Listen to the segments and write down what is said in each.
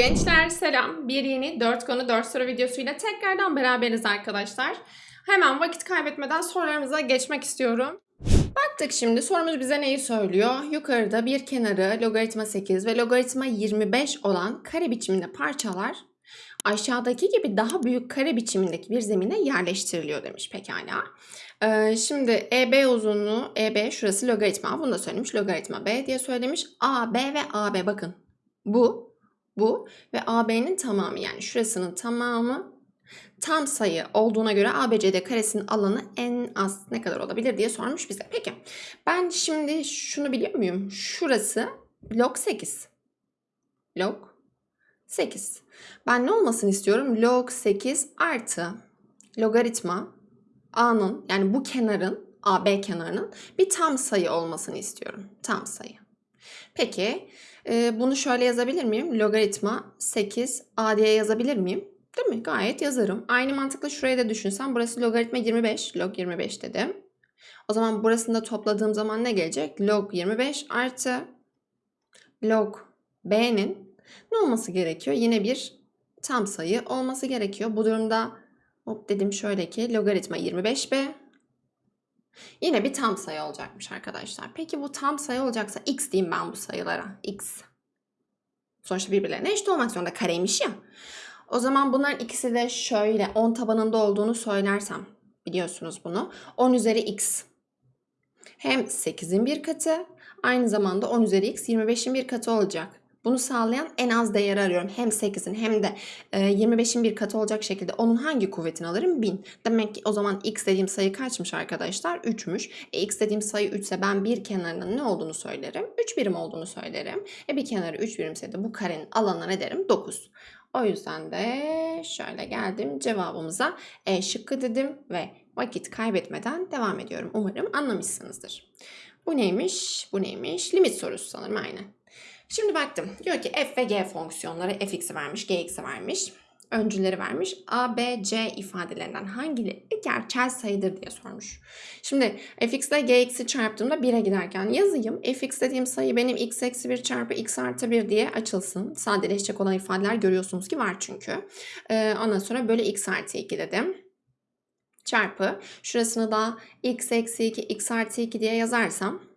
Gençler selam. Bir yeni 4 konu 4 soru videosuyla tekrardan beraberiz arkadaşlar. Hemen vakit kaybetmeden sorularımıza geçmek istiyorum. Baktık şimdi sorumuz bize neyi söylüyor? Yukarıda bir kenarı logaritma 8 ve logaritma 25 olan kare biçiminde parçalar aşağıdaki gibi daha büyük kare biçimindeki bir zemine yerleştiriliyor demiş pekala. Ee, şimdi EB uzunluğu EB şurası logaritma bunu da söylemiş logaritma B diye söylemiş. AB ve AB bakın bu bu ve AB'nin tamamı yani şurasının tamamı tam sayı olduğuna göre ABCD karesinin alanı en az ne kadar olabilir diye sormuş bize. Peki ben şimdi şunu biliyor muyum? Şurası log 8. Log 8. Ben ne olmasını istiyorum? Log 8 artı logaritma A'nın yani bu kenarın AB kenarının bir tam sayı olmasını istiyorum. Tam sayı. Peki e, bunu şöyle yazabilir miyim? Logaritma 8 A diye yazabilir miyim? Değil mi? Gayet yazarım. Aynı mantıkla şuraya da düşünsem burası logaritma 25. Log 25 dedim. O zaman burasını da topladığım zaman ne gelecek? Log 25 artı log b'nin ne olması gerekiyor? Yine bir tam sayı olması gerekiyor. Bu durumda hop dedim şöyle ki logaritma 25b yine bir tam sayı olacakmış arkadaşlar. Peki bu tam sayı olacaksa x diyeyim ben bu sayılara. x. Sonuçta birbirlerine eşit olmak zorunda kareymiş ya. O zaman bunların ikisi de şöyle 10 tabanında olduğunu söylersem biliyorsunuz bunu. 10 üzeri x hem 8'in bir katı aynı zamanda 10 üzeri x 25'in bir katı olacak. Bunu sağlayan en az değeri arıyorum. Hem 8'in hem de 25'in bir katı olacak şekilde onun hangi kuvvetini alırım? 1000. Demek ki o zaman x dediğim sayı kaçmış arkadaşlar? 3'müş. E, x dediğim sayı 3 ise ben bir kenarının ne olduğunu söylerim? 3 birim olduğunu söylerim. E bir kenarı 3 birimse de bu karenin alanına ne derim? 9. O yüzden de şöyle geldim cevabımıza E şıkkı dedim ve vakit kaybetmeden devam ediyorum. Umarım anlamışsınızdır. Bu neymiş? Bu neymiş? Limit sorusu sanırım aynen. Şimdi baktım. Diyor ki f ve g fonksiyonları fx'i vermiş, gx'i vermiş. Öncüleri vermiş. A, B, C ifadelerinden hangileri gerçel sayıdır diye sormuş. Şimdi fx ile gx'i çarptığımda 1'e giderken yazayım. fx dediğim sayı benim x eksi 1 çarpı x artı 1 diye açılsın. Sadeleşecek olan ifadeler görüyorsunuz ki var çünkü. Ee, ondan sonra böyle x artı 2 dedim çarpı şurasını da x eksi 2 x artı 2 diye yazarsam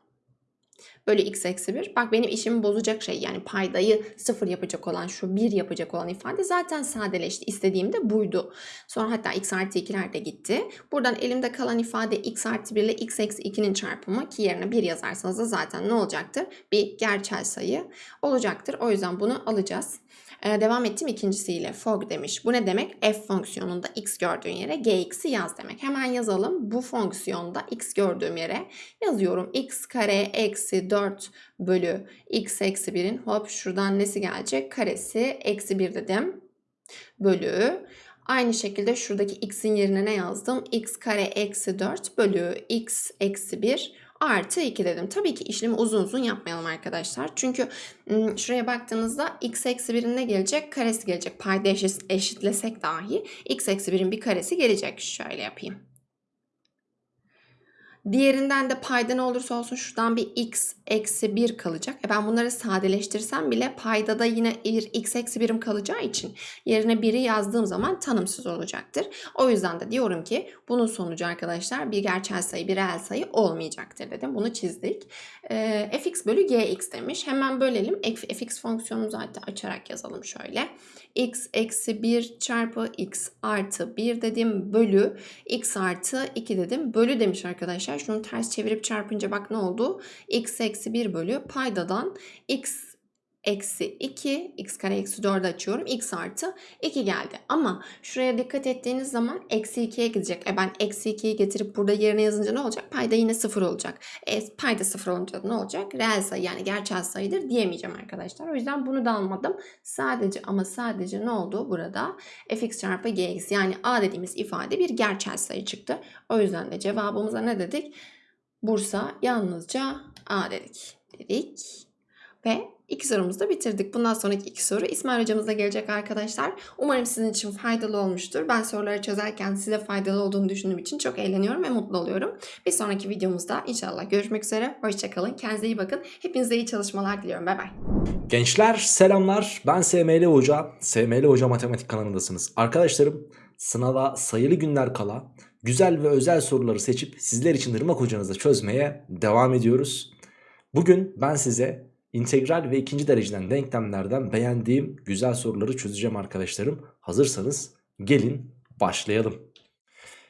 bölü x eksi 1. Bak benim işimi bozacak şey yani paydayı sıfır yapacak olan şu 1 yapacak olan ifade zaten sadeleşti. İstediğim de buydu. Sonra hatta x artı 2'ler de gitti. Buradan elimde kalan ifade x artı 1 ile x eksi 2'nin çarpımı ki yerine 1 yazarsanız da zaten ne olacaktır? Bir gerçel sayı olacaktır. O yüzden bunu alacağız. Ee, devam ettim ikincisiyle. Fog demiş. Bu ne demek? F fonksiyonunda x gördüğün yere gx'i yaz demek. Hemen yazalım. Bu fonksiyonda x gördüğüm yere yazıyorum. x kare eksi 4 bölü x eksi 1'in hop şuradan nesi gelecek? Karesi eksi 1 dedim. Bölü Aynı şekilde şuradaki x'in yerine ne yazdım? x kare eksi 4 bölü x eksi 1 artı 2 dedim. Tabii ki işlemi uzun uzun yapmayalım arkadaşlar. Çünkü şuraya baktığınızda x eksi 1'in ne gelecek? Karesi gelecek. Payda eşitlesek dahi x eksi 1'in bir karesi gelecek. Şöyle yapayım. Diğerinden de payda ne olursa olsun şuradan bir x eksi 1 kalacak. E ben bunları sadeleştirsem bile payda da yine bir x eksi 1'im kalacağı için yerine 1'i yazdığım zaman tanımsız olacaktır. O yüzden de diyorum ki bunun sonucu arkadaşlar bir gerçel sayı bir reel sayı olmayacaktır dedim. Bunu çizdik. E, fx bölü gx demiş. Hemen bölelim. fx fonksiyonumuzu hatta açarak yazalım şöyle. X eksi 1 çarpı x artı 1 dedim bölü x artı 2 dedim. Bölü demiş arkadaşlar. Şunu ters çevirip çarpınca bak ne oldu? x eksi 1 bölü paydadan x eksi 2, x kare eksi 4 açıyorum. x artı 2 geldi. Ama şuraya dikkat ettiğiniz zaman eksi 2'ye gidecek. E ben eksi 2'yi getirip burada yerine yazınca ne olacak? Payda yine 0 olacak. E payda 0 olunca ne olacak? Reel sayı yani gerçel sayıdır diyemeyeceğim arkadaşlar. O yüzden bunu da almadım. Sadece ama sadece ne oldu burada? fx çarpı gx yani a dediğimiz ifade bir gerçel sayı çıktı. O yüzden de cevabımıza ne dedik? Bursa yalnızca a dedik. Dedik. Ve iki sorumuzu da bitirdik. Bundan sonraki iki soru İsmail hocamızla gelecek arkadaşlar. Umarım sizin için faydalı olmuştur. Ben soruları çözerken size faydalı olduğunu düşündüğüm için çok eğleniyorum ve mutlu oluyorum. Bir sonraki videomuzda inşallah görüşmek üzere. Hoşçakalın. Kendinize iyi bakın. Hepinize iyi çalışmalar diliyorum. Bay bay. Gençler selamlar. Ben SML Hoca. SML Hoca Matematik kanalındasınız. Arkadaşlarım sınava sayılı günler kala güzel ve özel soruları seçip sizler için Irmak hocanızla çözmeye devam ediyoruz. Bugün ben size integral ve ikinci dereceden denklemlerden beğendiğim güzel soruları çözeceğim arkadaşlarım. Hazırsanız gelin başlayalım.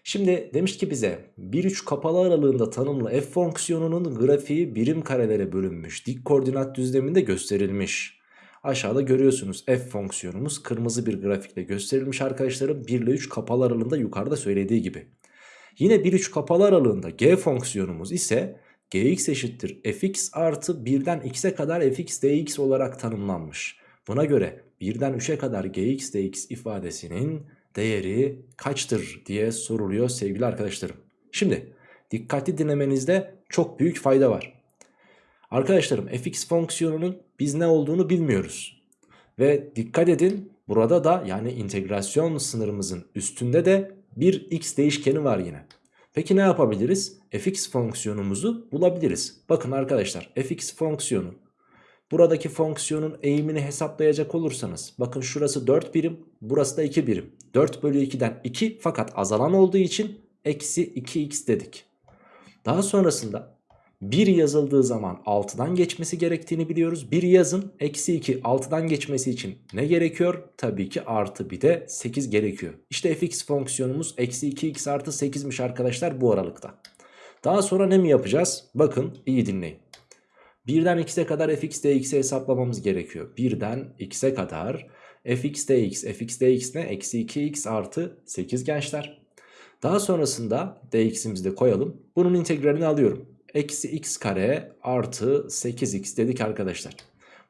Şimdi demiş ki bize 1-3 kapalı aralığında tanımlı f fonksiyonunun grafiği birim karelere bölünmüş dik koordinat düzleminde gösterilmiş. Aşağıda görüyorsunuz f fonksiyonumuz kırmızı bir grafikle gösterilmiş arkadaşlarım 1 ile 3 kapalı aralığında yukarıda söylediği gibi. Yine 1-3 kapalı aralığında g fonksiyonumuz ise gx eşittir fx artı 1'den x'e kadar fx dx olarak tanımlanmış. Buna göre 1'den 3'e kadar gx dx ifadesinin değeri kaçtır diye soruluyor sevgili arkadaşlarım. Şimdi dikkatli dinlemenizde çok büyük fayda var. Arkadaşlarım fx fonksiyonunun biz ne olduğunu bilmiyoruz. Ve dikkat edin burada da yani integrasyon sınırımızın üstünde de bir x değişkeni var yine. Peki ne yapabiliriz? fx fonksiyonumuzu bulabiliriz. Bakın arkadaşlar fx fonksiyonu buradaki fonksiyonun eğimini hesaplayacak olursanız bakın şurası 4 birim burası da 2 birim. 4 bölü 2'den 2 fakat azalan olduğu için eksi 2x dedik. Daha sonrasında 1 yazıldığı zaman 6'dan geçmesi gerektiğini biliyoruz. 1 yazın eksi 2 6'dan geçmesi için ne gerekiyor? Tabii ki artı bir de 8 gerekiyor. İşte fx fonksiyonumuz eksi 2x artı 8'miş arkadaşlar bu aralıkta. Daha sonra ne mi yapacağız? Bakın iyi dinleyin. 1'den x'e kadar fx dx'i hesaplamamız gerekiyor. 1'den x'e kadar fx dx, fx dx ne? Eksi 2x artı 8 gençler. Daha sonrasında dx'imizi de koyalım. Bunun integralini alıyorum. Eksi x kare artı 8x dedik arkadaşlar.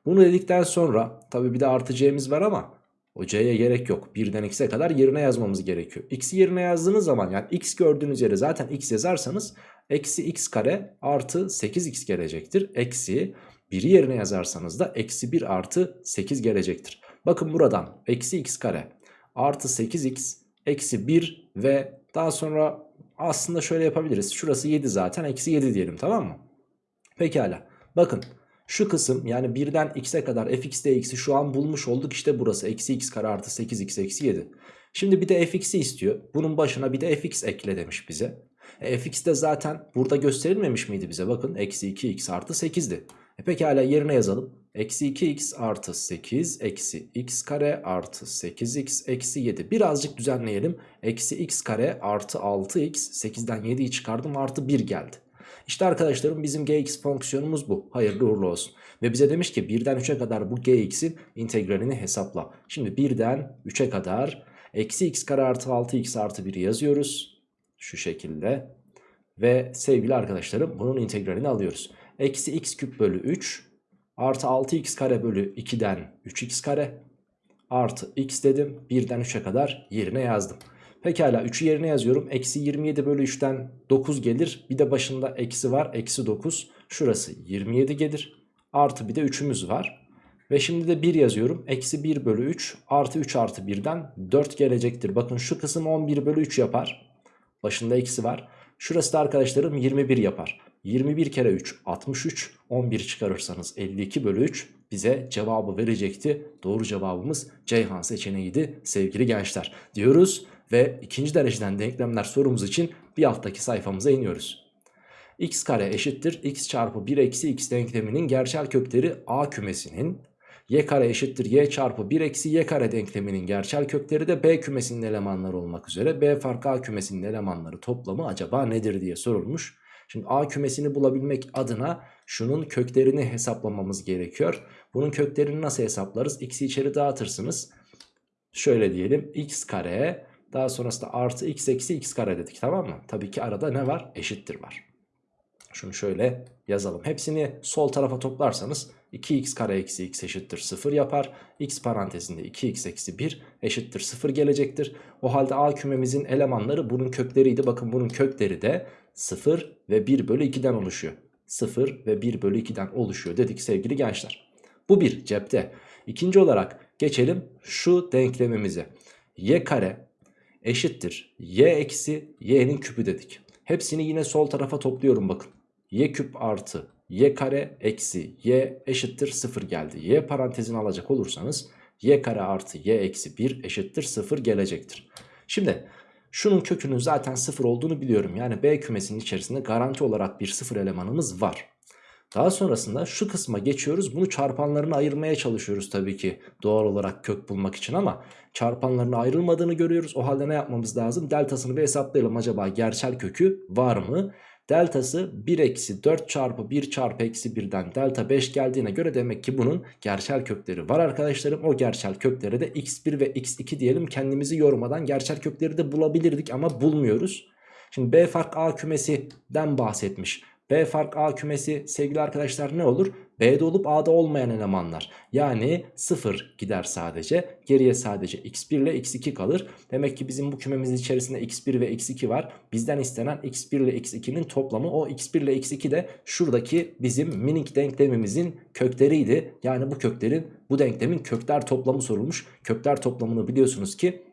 Bunu dedikten sonra tabi bir de artı c'miz var ama o c'ye gerek yok. 1'den x'e kadar yerine yazmamız gerekiyor. x'i yerine yazdığınız zaman yani x gördüğünüz yere zaten x yazarsanız eksi x kare artı 8x gelecektir. Eksi 1'i yerine yazarsanız da eksi 1 artı 8 gelecektir. Bakın buradan eksi x kare artı 8x eksi 1 ve daha sonra aslında şöyle yapabiliriz. Şurası 7 zaten eksi 7 diyelim tamam mı? Pekala bakın şu kısım yani 1'den x'e kadar fx dx'i şu an bulmuş olduk. İşte burası eksi x kare artı 8x eksi 7. Şimdi bir de fx'i istiyor. Bunun başına bir de fx ekle demiş bize. E, fx de zaten burada gösterilmemiş miydi bize? Bakın eksi 2x artı 8'di. E pekala yerine yazalım. Eksi 2x artı 8 eksi x kare artı 8x eksi 7. Birazcık düzenleyelim. Eksi x kare artı 6x 8'den 7'yi çıkardım artı 1 geldi. İşte arkadaşlarım bizim gx fonksiyonumuz bu. Hayırlı uğurlu olsun. Ve bize demiş ki 1'den 3'e kadar bu gx'in integralini hesapla. Şimdi 1'den 3'e kadar eksi x kare artı 6x artı 1'i yazıyoruz. Şu şekilde. Ve sevgili arkadaşlarım bunun integralini alıyoruz. Eksi x küp bölü 3 artı 6x kare bölü 2'den 3x kare artı x dedim. 1'den 3'e kadar yerine yazdım. Pekala 3'ü yerine yazıyorum. Eksi 27 bölü 3'ten 9 gelir. Bir de başında eksi var. Eksi 9. Şurası 27 gelir. Artı bir de 3'ümüz var. Ve şimdi de 1 yazıyorum. Eksi 1 bölü 3 artı 3 artı 1'den 4 gelecektir. Bakın şu kısım 11 bölü 3 yapar. Başında eksi var. Şurası da arkadaşlarım 21 yapar. 21 kere 3 63 11 çıkarırsanız 52 bölü 3 bize cevabı verecekti. Doğru cevabımız Ceyhan seçeneğiydi sevgili gençler diyoruz. Ve ikinci dereceden denklemler sorumuz için bir alttaki sayfamıza iniyoruz. x kare eşittir x çarpı 1 eksi x denkleminin gerçel kökleri a kümesinin y kare eşittir y çarpı 1 eksi y kare denkleminin gerçel kökleri de b kümesinin elemanları olmak üzere b farkı a kümesinin elemanları toplamı acaba nedir diye sorulmuş. Şimdi a kümesini bulabilmek adına şunun köklerini hesaplamamız gerekiyor. Bunun köklerini nasıl hesaplarız? x'i içeri dağıtırsınız. Şöyle diyelim x kare daha sonrasında artı x eksi x kare dedik tamam mı? Tabii ki arada ne var? Eşittir var. Şunu şöyle yazalım. Hepsini sol tarafa toplarsanız 2x kare eksi x eşittir 0 yapar. x parantezinde 2x eksi 1 eşittir 0 gelecektir. O halde a kümemizin elemanları bunun kökleriydi. Bakın bunun kökleri de 0 ve 1 bölü 2'den oluşuyor. 0 ve 1 bölü 2'den oluşuyor dedik sevgili gençler. Bu bir cepte. İkinci olarak geçelim şu denklemimize. y kare eşittir y eksi y'nin küpü dedik. Hepsini yine sol tarafa topluyorum bakın. Y küp artı y kare eksi y eşittir 0 geldi. y parantezini alacak olursanız y kare artı y eksi 1 eşittir 0 gelecektir. Şimdi şunun kökünün zaten 0 olduğunu biliyorum. Yani B kümesinin içerisinde garanti olarak bir 0 elemanımız var. Daha sonrasında şu kısma geçiyoruz. Bunu çarpanlarına ayırmaya çalışıyoruz tabii ki doğal olarak kök bulmak için ama çarpanlarına ayrılmadığını görüyoruz. O halde ne yapmamız lazım? Deltasını bir hesaplayalım. Acaba gerçel kökü var mı? Deltası 1 eksi 4 çarpı 1 çarpı eksi 1'den delta 5 geldiğine göre demek ki bunun gerçel kökleri var arkadaşlarım. O gerçel kökleri de x1 ve x2 diyelim kendimizi yormadan gerçel kökleri de bulabilirdik ama bulmuyoruz. Şimdi B fark A kümesinden bahsetmiş. B fark A kümesi sevgili arkadaşlar ne olur? B'de olup A'da olmayan elemanlar. Yani 0 gider sadece. Geriye sadece x1 ile x2 kalır. Demek ki bizim bu kümemizin içerisinde x1 ve x2 var. Bizden istenen x1 ile x2'nin toplamı. O x1 ile x2 de şuradaki bizim minik denklemimizin kökleriydi. Yani bu köklerin bu denklemin kökler toplamı sorulmuş. Kökler toplamını biliyorsunuz ki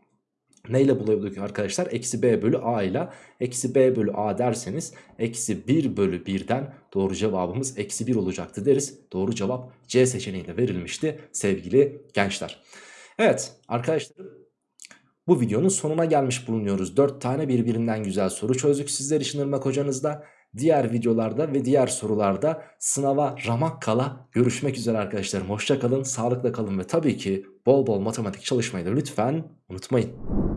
Neyle buluyorduk arkadaşlar? Eksi b bölü a ile eksi b bölü a derseniz eksi 1 bölü 1'den doğru cevabımız eksi 1 olacaktı deriz. Doğru cevap C seçeneğiyle verilmişti sevgili gençler. Evet arkadaşlar bu videonun sonuna gelmiş bulunuyoruz. 4 tane birbirinden güzel soru çözdük sizler için Irmak hocanızda. Diğer videolarda ve diğer sorularda sınava ramak kala görüşmek üzere arkadaşlarım. Hoşça kalın, sağlıkla kalın ve tabii ki bol bol matematik çalışmayı da lütfen unutmayın.